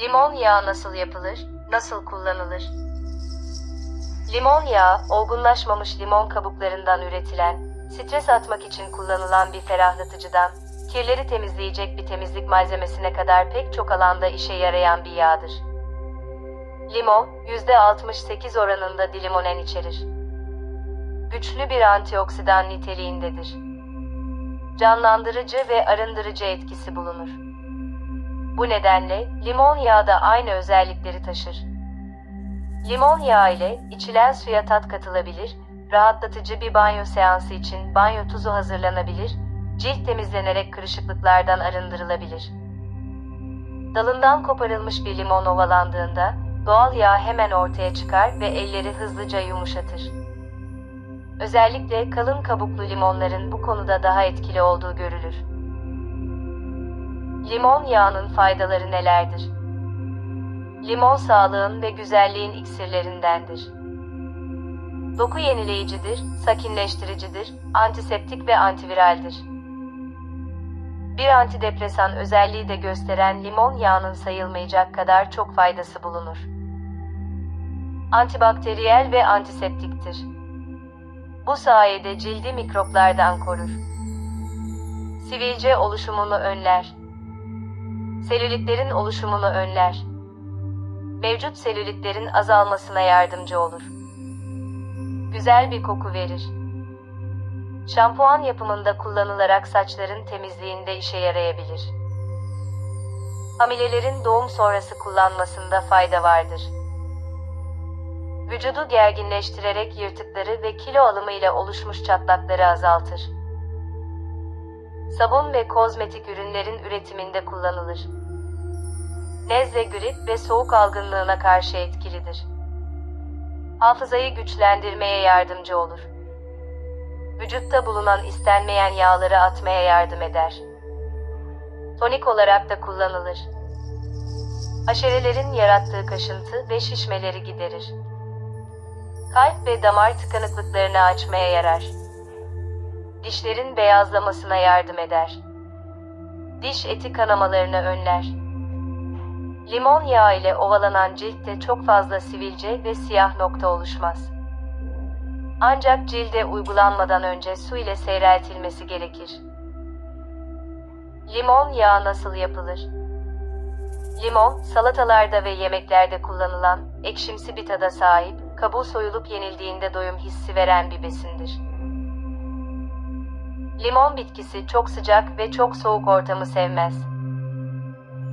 Limon yağı nasıl yapılır, nasıl kullanılır? Limon yağı, olgunlaşmamış limon kabuklarından üretilen, stres atmak için kullanılan bir ferahlatıcıdan, kirleri temizleyecek bir temizlik malzemesine kadar pek çok alanda işe yarayan bir yağdır. Limon, %68 oranında dilimonen içerir. Güçlü bir antioksidan niteliğindedir. Canlandırıcı ve arındırıcı etkisi bulunur. Bu nedenle limon yağı da aynı özellikleri taşır. Limon yağı ile içilen suya tat katılabilir, rahatlatıcı bir banyo seansı için banyo tuzu hazırlanabilir, cilt temizlenerek kırışıklıklardan arındırılabilir. Dalından koparılmış bir limon ovalandığında doğal yağ hemen ortaya çıkar ve elleri hızlıca yumuşatır. Özellikle kalın kabuklu limonların bu konuda daha etkili olduğu görülür. Limon yağının faydaları nelerdir? Limon sağlığın ve güzelliğin iksirlerindendir. Doku yenileyicidir, sakinleştiricidir, antiseptik ve antiviraldir. Bir antidepresan özelliği de gösteren limon yağının sayılmayacak kadar çok faydası bulunur. Antibakteriyel ve antiseptiktir. Bu sayede cildi mikroplardan korur. Sivilce oluşumunu önler. Selülitlerin oluşumunu önler. Mevcut selülitlerin azalmasına yardımcı olur. Güzel bir koku verir. Şampuan yapımında kullanılarak saçların temizliğinde işe yarayabilir. Hamilelerin doğum sonrası kullanmasında fayda vardır. Vücudu gerginleştirerek yırtıkları ve kilo alımı ile oluşmuş çatlakları azaltır. Sabun ve kozmetik ürünlerin üretiminde kullanılır. Nezle, grip ve soğuk algınlığına karşı etkilidir. Hafızayı güçlendirmeye yardımcı olur. Vücutta bulunan istenmeyen yağları atmaya yardım eder. Tonik olarak da kullanılır. Aşerelerin yarattığı kaşıntı ve şişmeleri giderir. Kalp ve damar tıkanıklıklarını açmaya yarar. Dişlerin beyazlamasına yardım eder. Diş eti kanamalarını önler. Limon yağı ile ovalanan ciltte çok fazla sivilce ve siyah nokta oluşmaz. Ancak cilde uygulanmadan önce su ile seyreltilmesi gerekir. Limon yağı nasıl yapılır? Limon, salatalarda ve yemeklerde kullanılan, ekşimsi bir tada sahip, kabuğu soyulup yenildiğinde doyum hissi veren bir besindir. Limon bitkisi çok sıcak ve çok soğuk ortamı sevmez.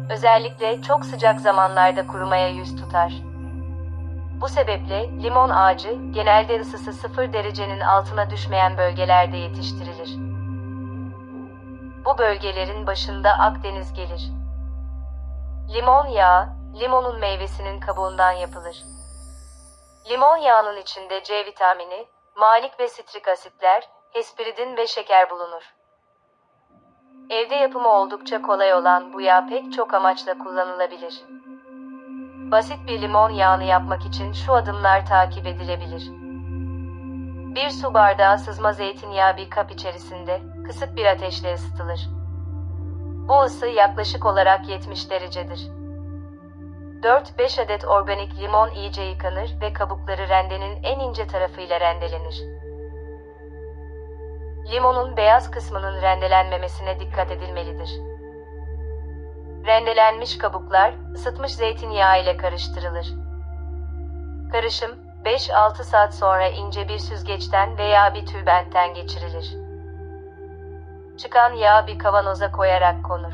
Özellikle çok sıcak zamanlarda kurumaya yüz tutar. Bu sebeple limon ağacı genelde ısısı 0 derecenin altına düşmeyen bölgelerde yetiştirilir. Bu bölgelerin başında Akdeniz gelir. Limon yağı, limonun meyvesinin kabuğundan yapılır. Limon yağının içinde C vitamini, malik ve sitrik asitler, hesperidin ve şeker bulunur. Evde yapımı oldukça kolay olan bu yağ pek çok amaçla kullanılabilir. Basit bir limon yağını yapmak için şu adımlar takip edilebilir. Bir su bardağı sızma zeytinyağı bir kap içerisinde kısık bir ateşle ısıtılır. Bu ısı yaklaşık olarak 70 derecedir. 4-5 adet organik limon iyice yıkanır ve kabukları rendenin en ince tarafıyla rendelenir. Limonun beyaz kısmının rendelenmemesine dikkat edilmelidir. Rendelenmiş kabuklar ısıtmış zeytinyağı ile karıştırılır. Karışım 5-6 saat sonra ince bir süzgeçten veya bir tülbentten geçirilir. Çıkan yağ bir kavanoza koyarak konur.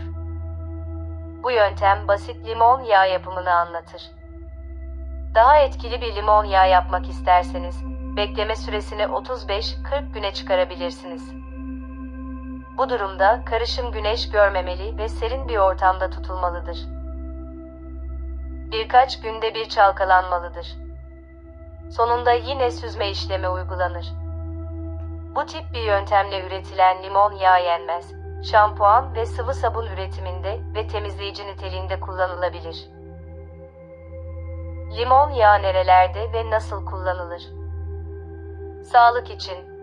Bu yöntem basit limon yağı yapımını anlatır. Daha etkili bir limon yağı yapmak isterseniz bekleme süresini 35-40 güne çıkarabilirsiniz. Bu durumda karışım güneş görmemeli ve serin bir ortamda tutulmalıdır. Birkaç günde bir çalkalanmalıdır. Sonunda yine süzme işlemi uygulanır. Bu tip bir yöntemle üretilen limon yağı yenmez. Şampuan ve sıvı sabun üretiminde ve temizleyici niteliğinde kullanılabilir. Limon yağı nerelerde ve nasıl kullanılır? Sağlık için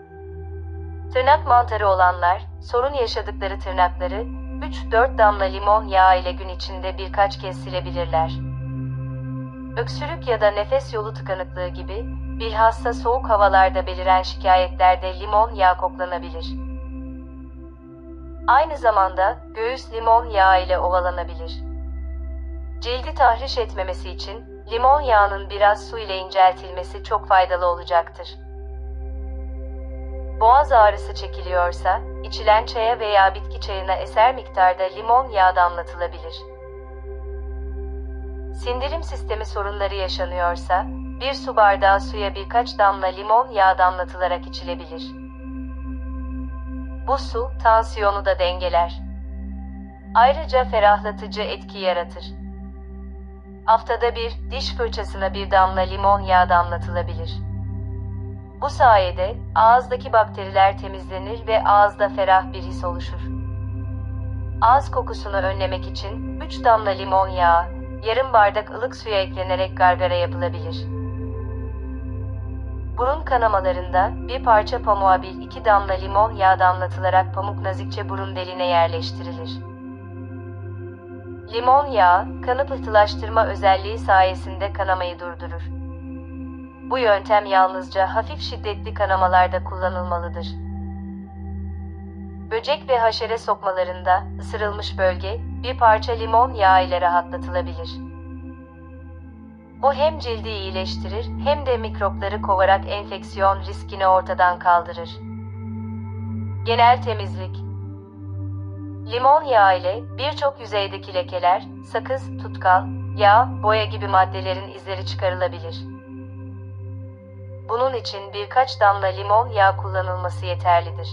Tırnak mantarı olanlar, sorun yaşadıkları tırnakları 3-4 damla limon yağı ile gün içinde birkaç kez silebilirler. Öksürük ya da nefes yolu tıkanıklığı gibi bilhassa soğuk havalarda beliren şikayetlerde limon yağı koklanabilir. Aynı zamanda göğüs limon yağı ile ovalanabilir. Cildi tahriş etmemesi için limon yağının biraz su ile inceltilmesi çok faydalı olacaktır. Boğaz ağrısı çekiliyorsa, içilen çaya veya bitki çayına eser miktarda limon yağı damlatılabilir. Sindirim sistemi sorunları yaşanıyorsa, bir su bardağı suya birkaç damla limon yağı damlatılarak içilebilir. Bu su, tansiyonu da dengeler. Ayrıca ferahlatıcı etki yaratır. Haftada bir, diş fırçasına bir damla limon yağı damlatılabilir. Bu sayede ağızdaki bakteriler temizlenir ve ağızda ferah bir his oluşur. Ağız kokusunu önlemek için 3 damla limon yağı, yarım bardak ılık suya eklenerek gargara yapılabilir. Burun kanamalarında bir parça pamuğa bir iki damla limon yağı damlatılarak pamuk nazikçe burun deliğine yerleştirilir. Limon yağı, kanı pıhtılaştırma özelliği sayesinde kanamayı durdurur. Bu yöntem yalnızca hafif şiddetli kanamalarda kullanılmalıdır. Böcek ve haşere sokmalarında ısırılmış bölge bir parça limon yağı ile rahatlatılabilir. Bu hem cildi iyileştirir hem de mikropları kovarak enfeksiyon riskini ortadan kaldırır. Genel temizlik Limon yağı ile birçok yüzeydeki lekeler, sakız, tutkal, yağ, boya gibi maddelerin izleri çıkarılabilir. Bunun için birkaç damla limon yağı kullanılması yeterlidir.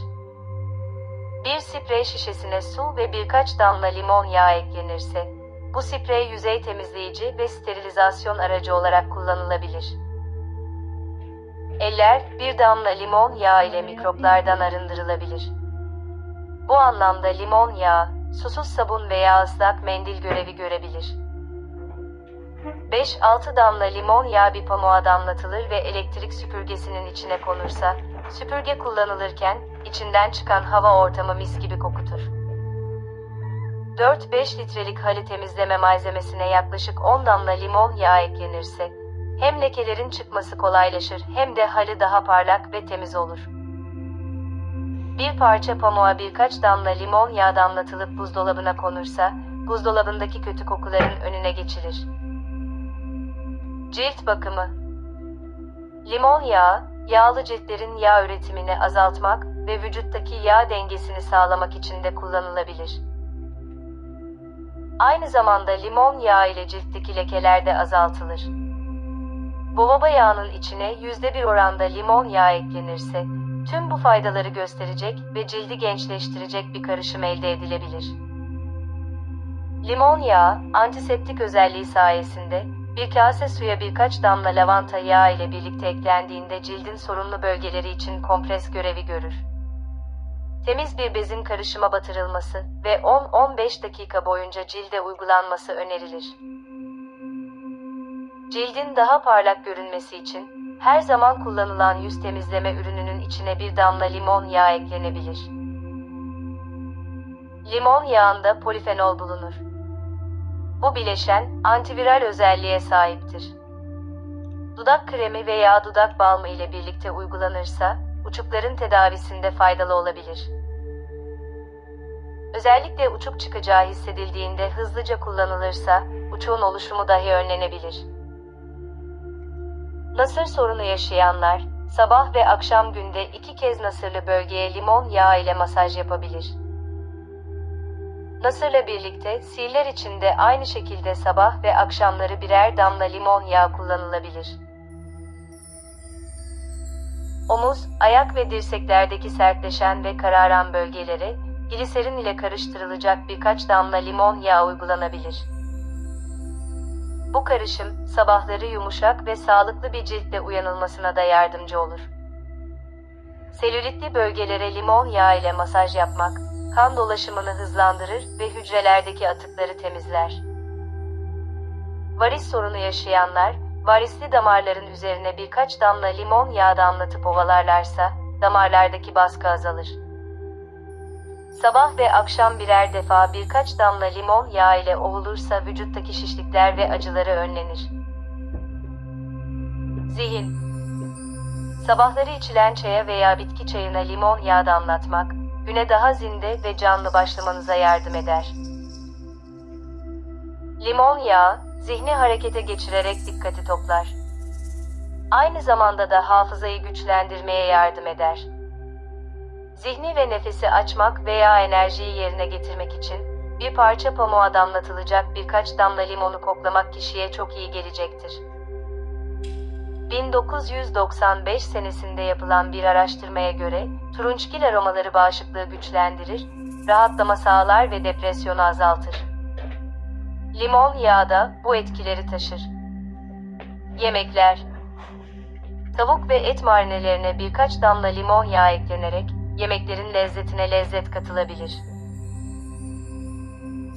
Bir sprey şişesine su ve birkaç damla limon yağı eklenirse, bu sprey yüzey temizleyici ve sterilizasyon aracı olarak kullanılabilir. Eller bir damla limon yağı ile mikroplardan arındırılabilir. Bu anlamda limon yağı, susuz sabun veya ıslak mendil görevi görebilir. 5-6 damla limon yağı bir pamuğa damlatılır ve elektrik süpürgesinin içine konursa, süpürge kullanılırken içinden çıkan hava ortamı mis gibi kokutur. 4-5 litrelik halı temizleme malzemesine yaklaşık 10 damla limon yağı eklenirse, hem lekelerin çıkması kolaylaşır hem de halı daha parlak ve temiz olur. Bir parça pamuğa birkaç damla limon yağı damlatılıp buzdolabına konursa, buzdolabındaki kötü kokuların önüne geçilir. Cilt bakımı Limon yağı, yağlı ciltlerin yağ üretimini azaltmak ve vücuttaki yağ dengesini sağlamak için de kullanılabilir. Aynı zamanda limon yağı ile ciltteki lekeler de azaltılır. Boğaba yağının içine %1 oranda limon yağı eklenirse, tüm bu faydaları gösterecek ve cildi gençleştirecek bir karışım elde edilebilir. Limon yağı, antiseptik özelliği sayesinde bir kase suya birkaç damla lavanta yağı ile birlikte eklendiğinde cildin sorunlu bölgeleri için kompres görevi görür. Temiz bir bezin karışıma batırılması ve 10-15 dakika boyunca cilde uygulanması önerilir. Cildin daha parlak görünmesi için her zaman kullanılan yüz temizleme ürününün içine bir damla limon yağı eklenebilir. Limon yağında polifenol bulunur. Bu bileşen antiviral özelliğe sahiptir. Dudak kremi veya dudak balmı ile birlikte uygulanırsa uçukların tedavisinde faydalı olabilir. Özellikle uçuk çıkacağı hissedildiğinde hızlıca kullanılırsa uçuğun oluşumu dahi önlenebilir. Nasır sorunu yaşayanlar sabah ve akşam günde iki kez nasırlı bölgeye limon yağı ile masaj yapabilir. Nasırla birlikte sihirler için de aynı şekilde sabah ve akşamları birer damla limon yağı kullanılabilir. Omuz, ayak ve dirseklerdeki sertleşen ve kararan bölgelere gliserin ile karıştırılacak birkaç damla limon yağı uygulanabilir. Bu karışım sabahları yumuşak ve sağlıklı bir ciltle uyanılmasına da yardımcı olur. Selülitli bölgelere limon yağı ile masaj yapmak kan dolaşımını hızlandırır ve hücrelerdeki atıkları temizler. Varis sorunu yaşayanlar, varisli damarların üzerine birkaç damla limon yağı damlatıp ovalarlarsa, damarlardaki baskı azalır. Sabah ve akşam birer defa birkaç damla limon yağı ile ovulursa vücuttaki şişlikler ve acıları önlenir. Zihin Sabahları içilen çaya veya bitki çayına limon yağı damlatmak, güne daha zinde ve canlı başlamanıza yardım eder. Limon yağı, zihni harekete geçirerek dikkati toplar. Aynı zamanda da hafızayı güçlendirmeye yardım eder. Zihni ve nefesi açmak veya enerjiyi yerine getirmek için bir parça pamuğa damlatılacak birkaç damla limonu koklamak kişiye çok iyi gelecektir. 1995 senesinde yapılan bir araştırmaya göre turunçgil aromaları bağışıklığı güçlendirir, rahatlama sağlar ve depresyonu azaltır. Limon yağı da bu etkileri taşır. Yemekler Tavuk ve et marinelerine birkaç damla limon yağı eklenerek yemeklerin lezzetine lezzet katılabilir.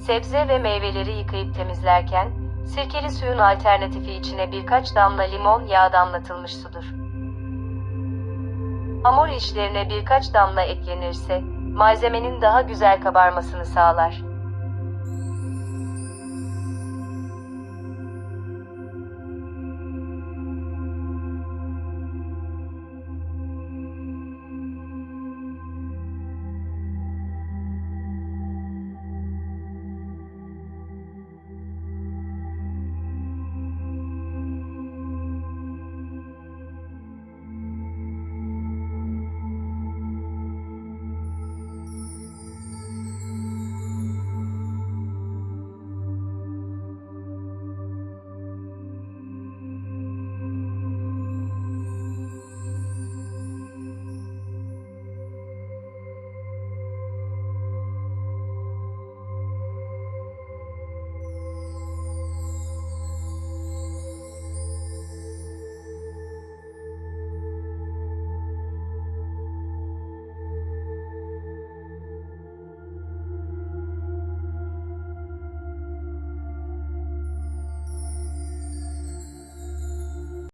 Sebze ve meyveleri yıkayıp temizlerken sirkeli suyun alternatifi içine birkaç damla limon yağı damlatılmış sudur. Hamur işlerine birkaç damla eklenirse malzemenin daha güzel kabarmasını sağlar.